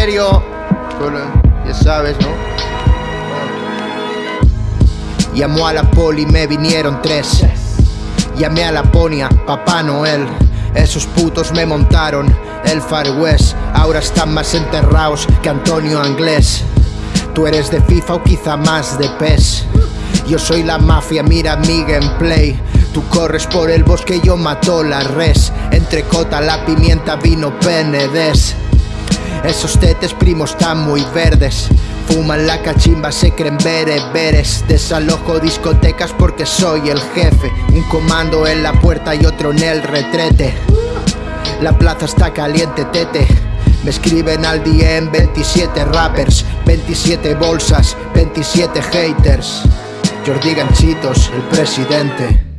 serio, ya sabes, ¿no? Llamó a la poli, me vinieron tres. Llamé a la ponia, Papá Noel. Esos putos me montaron el Far West. Ahora están más enterrados que Antonio Anglés. Tú eres de FIFA o quizá más de PES. Yo soy la mafia, mira mi gameplay. Tú corres por el bosque, yo mato la res. Entre cota, la pimienta, vino penedes. Esos tetes primos están muy verdes. Fuman la cachimba, se creen bereberes. Desalojo discotecas porque soy el jefe. Un comando en la puerta y otro en el retrete. La plaza está caliente, tete. Me escriben al DM 27 rappers, 27 bolsas, 27 haters. Jordi Ganchitos, el presidente